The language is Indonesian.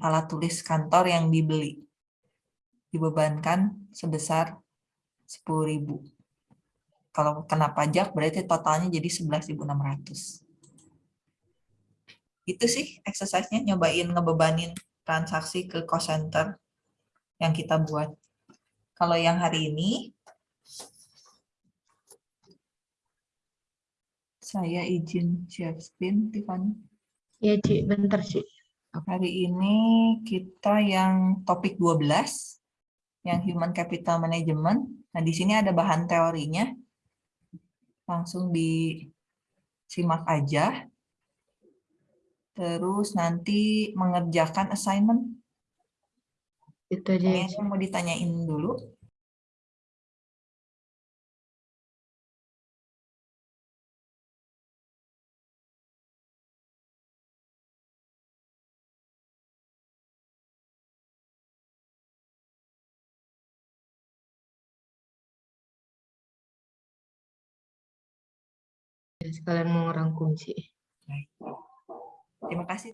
alat tulis kantor yang dibeli. Dibebankan sebesar 10.000. Kalau kena pajak berarti totalnya jadi 11.600. Itu sih exercise-nya, nyobain ngebebanin transaksi ke cost center yang kita buat. Kalau yang hari ini, saya izin share screen, Tiffany. Ya, Ci, bentar, Ci. Hari ini kita yang topik 12, yang Human Capital Management. Nah, di sini ada bahan teorinya. Langsung disimak aja. Terus nanti mengerjakan assignment. Itu aja, ya, yang mau ditanyain dulu. Sekalian mau ngerangkum, kasih.